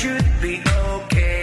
should be okay.